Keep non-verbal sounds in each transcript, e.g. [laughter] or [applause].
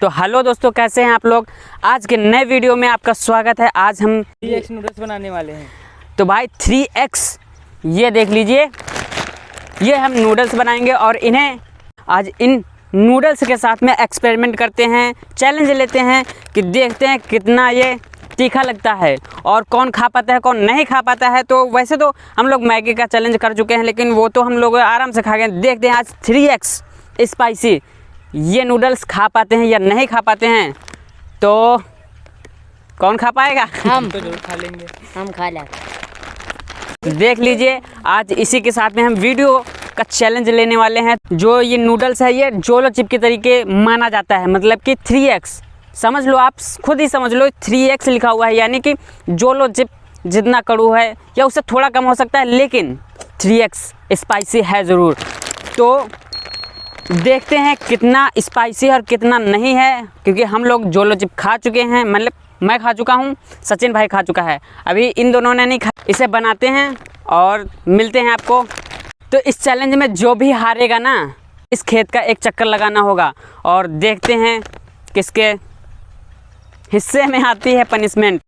तो हेलो दोस्तों कैसे हैं आप लोग? आज के नए वीडियो में आपका स्वागत है। आज हम थ्री एक्स नूडल्स बनाने वाले हैं। तो भाई थ्री एक्स ये देख लीजिए। ये हम नूडल्स बनाएँगे और इन्हें आज इन नूडल्स के साथ में एक्सपेरिमेंट करते हैं चैलेंज लेते हैं कि देखते हैं कितना ये तीखा लगता है और कौन खा पाता है कौन नहीं खा पाता है। तो वैसे तो हम लोग मैगी का चैलेंज कर चुके हैं लेकिन वो तो हम लोग आराम से खा गए देखते हैं आज थ्री एक्स स्पाइसी ये नूडल्स खा पाते हैं या नहीं खा पाते हैं तो कौन खा पाएगा? हम। तो [laughs] ज़रूर खा लेंगे। हम खा लें। देख लीजिए आज इसी के साथ में हम वीडियो का चैलेंज लेने वाले हैं। जो ये नूडल्स है ये जोलो चिप के तरीके माना जाता है मतलब कि थ्री एक्स समझ लो आप खुद ही समझ लो थ्री एक्स लिखा हुआ है यानी कि जोलो चिप जितना कड़ू है या उससे थोड़ा कम हो सकता है लेकिन थ्री एक्स स्पाइसी है ज़रूर। तो देखते हैं कितना स्पाइसी और कितना नहीं है, क्योंकि हम लोग जो जोलो चिप खा चुके हैं। मतलब मैं खा चुका हूँ, सचिन भाई खा चुका है। अभी इन दोनों ने नहीं खा, इसे बनाते हैं और मिलते हैं आपको। तो इस चैलेंज में जो भी हारेगा ना, इस खेत का एक चक्कर लगाना होगा और देखते हैं किसके हिस्से में आती है पनिशमेंट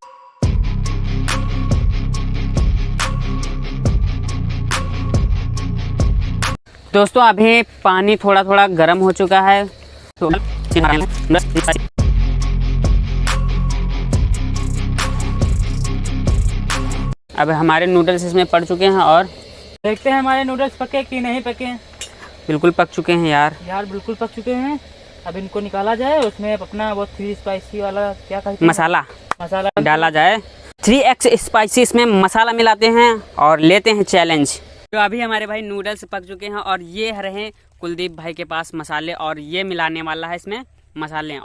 दोस्तों अभी पानी थोड़ा थोड़ा गर्म हो चुका है तो अब हमारे नूडल्स इसमें पड़ चुके हैं और देखते हैं हमारे नूडल्स पके कि नहीं पके। बिल्कुल पक चुके हैं यार। यार बिल्कुल पक चुके हैं। अब इनको निकाला जाए उसमें अपना वो थ्री स्पाइसी वाला क्या कहते हैं? मसाला। मसाला। डाला जाए। थ्री एक्स स्पाइसी इसमें मसाला मिलाते हैं और लेते हैं चैलेंज तो अभी हमारे भाई नूडल्स पक चुके हैं और ये रहे कुलदीप भाई के पास मसाले और ये मिलाने वाला है इसमें मसाले।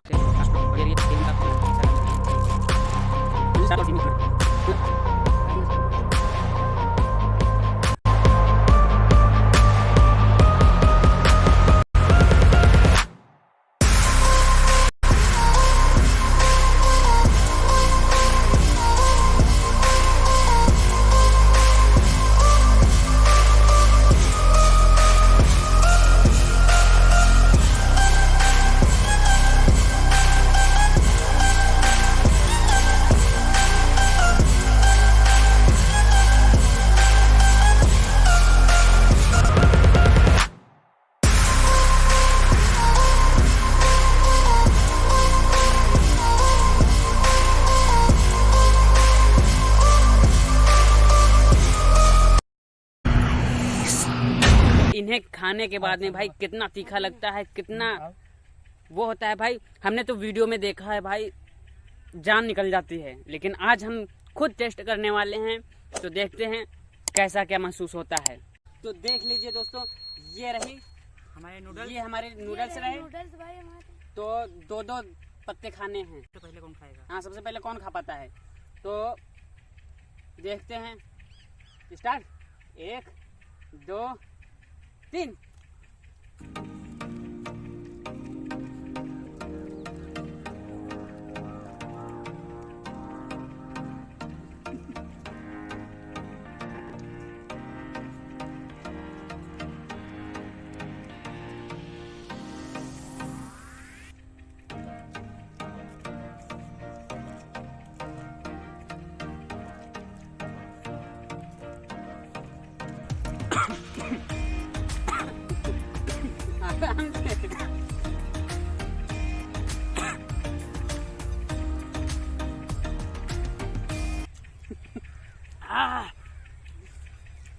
खाने के बाद में भाई कितना तीखा लगता है कितना वो होता है भाई। हमने तो वीडियो में देखा है भाई जान निकल जाती है। लेकिन आज हम खुद टेस्ट करने वाले हैं तो देखते हैं कैसा क्या महसूस होता है। तो देख लीजिए दोस्तों ये रही हमारे नूडल्स ये हमारे नूडल्स रहे। नूडल्स भाई हमारे। तो दो दो पत्ते खाने हैं। तो पहले कौन खाएगा? हाँ सबसे पहले कौन खा पाता है? तो देखते हैं। स्टार्ट। एक दो तीन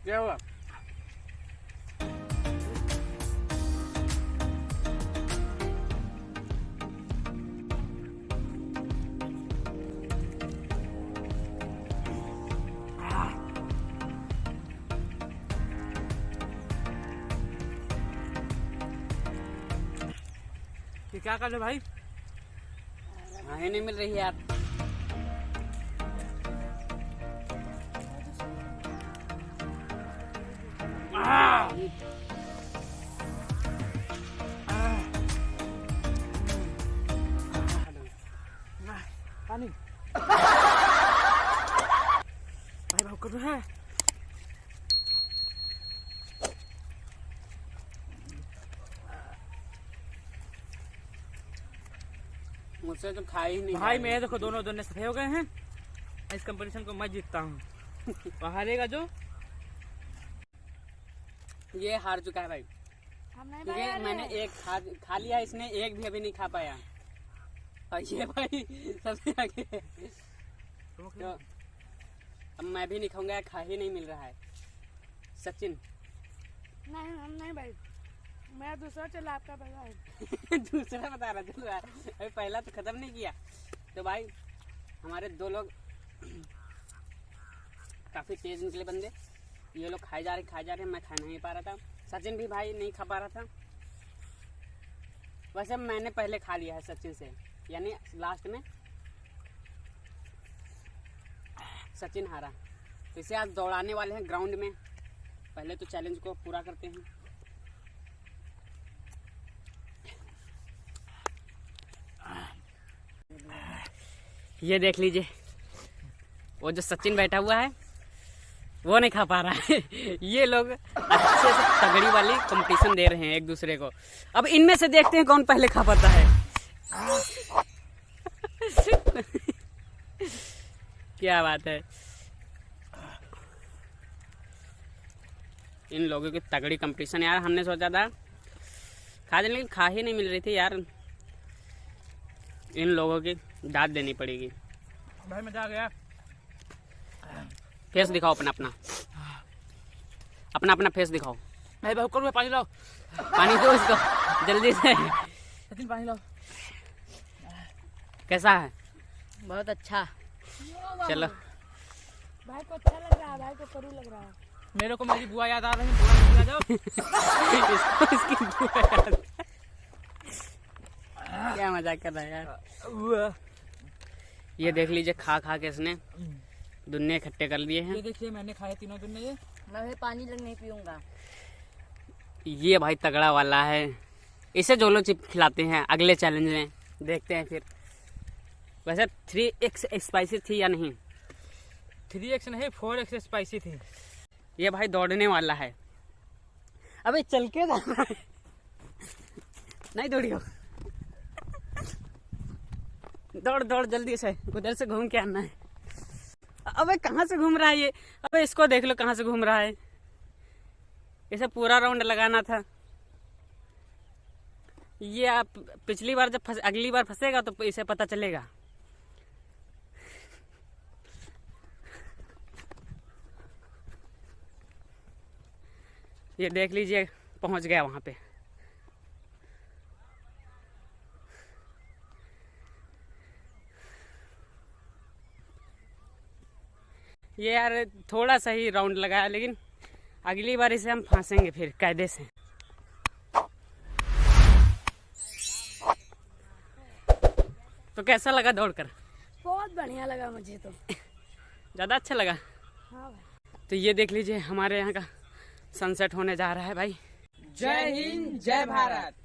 क्या हुआ क्या कर रहे भाई? नहीं मिल रही है यार। पानी। भाई भाव कर रहा है मुझसे तो खाई ही नहीं भाई मेरे देखो दोनों दोनों सफे हो गए हैं। इस कंपटीशन को मैं जीतता हूँ। [laughs] और हारेगा जो। ये हार चुका है भाई। क्योंकि मैंने एक खा खा लिया इसने एक भी अभी नहीं खा पाया। और ये भाई सबसे आगे। तो अब मैं भी नहीं खाऊँगा खा ही नहीं मिल रहा है। सचिन। नहीं हम नहीं भाई। मैं दूसरा चला आपका पहला है। [laughs] दूसरा बता रहा था अभी पहला तो खत्म नहीं किया। तो भाई हमारे दो लोग [clears throat] काफ़ी तेज निकले बंदे। ये लोग खाए जा रहे, खाए जा रहे, मैं खा नहीं पा रहा था। सचिन भी भाई नहीं खा पा रहा था। वैसे मैंने पहले खा लिया है सचिन से, यानी लास्ट में। सचिन हारा। तो इसे आज दौड़ाने वाले हैं ग्राउंड में। पहले तो चैलेंज को पूरा करते हैं। ये देख लीजिए, वो जो सचिन बैठा हुआ है वो नहीं खा पा रहा है। [laughs] ये लोग अच्छे से तगड़ी वाली कंपटीशन दे रहे हैं एक दूसरे को। अब इनमें से देखते हैं कौन पहले खा पाता है। [laughs] क्या बात है। इन लोगों की तगड़ी कंपटीशन यार, हमने सोचा था। खा लेकिन खा ही नहीं मिल रही थी, यार। इन लोगों की दाद देनी पड़ेगी। भाई, मज़ा आ गया। फेस दिखाओ अपना अपना। अपना अपना फेस दिखाओ। भाई बहुत करो पानी लाओ। पानी दो इसको जल्दी से। सचिन पानी लाओ। कैसा है? बहुत अच्छा। चलो। भाई को अच्छा लग रहा है भाई को करू लग रहा है। मेरे को मेरी बुआ याद आ रही है जाओ। इसको इसकी बुआ याद। क्या मज़ाक कर रहा है यार। ये देख लीजिए खा खा के इसने। दुनिया इकट्ठे कर लिए ये हैं देखिए मैंने खाए तीनों दिन में ये। मैं भी पानी लग नहीं पीऊँगा। ये भाई तगड़ा वाला है। इसे जोलो चिप खिलाते हैं अगले चैलेंज में देखते हैं फिर। वैसे थ्री एक्स स्पाइसी थी या नहीं? थ्री एक्स नहीं फोर एक्स स्पाइसी थी। ये भाई दौड़ने वाला है। अबे चल के जाना है नहीं दौड़ियो दौड़ दौड़ जल्दी से। उधर से घूम के आना है। अबे कहाँ से घूम रहा है ये? अबे इसको देख लो कहाँ से घूम रहा है। इसे पूरा राउंड लगाना था। ये आप पिछली बार जब फंस, अगली बार फंसेगा तो इसे पता चलेगा। ये देख लीजिए, पहुँच गया वहाँ पे। ये यार थोड़ा सा ही राउंड लगाया लेकिन अगली बार इसे हम फांसेंगे फिर कायदे से। तो कैसा लगा दौड़कर? बहुत बढ़िया लगा मुझे तो। ज़्यादा अच्छा लगा? हाँ तो ये देख लीजिए हमारे यहाँ का सनसेट होने जा रहा है भाई। जय हिंद जय भारत।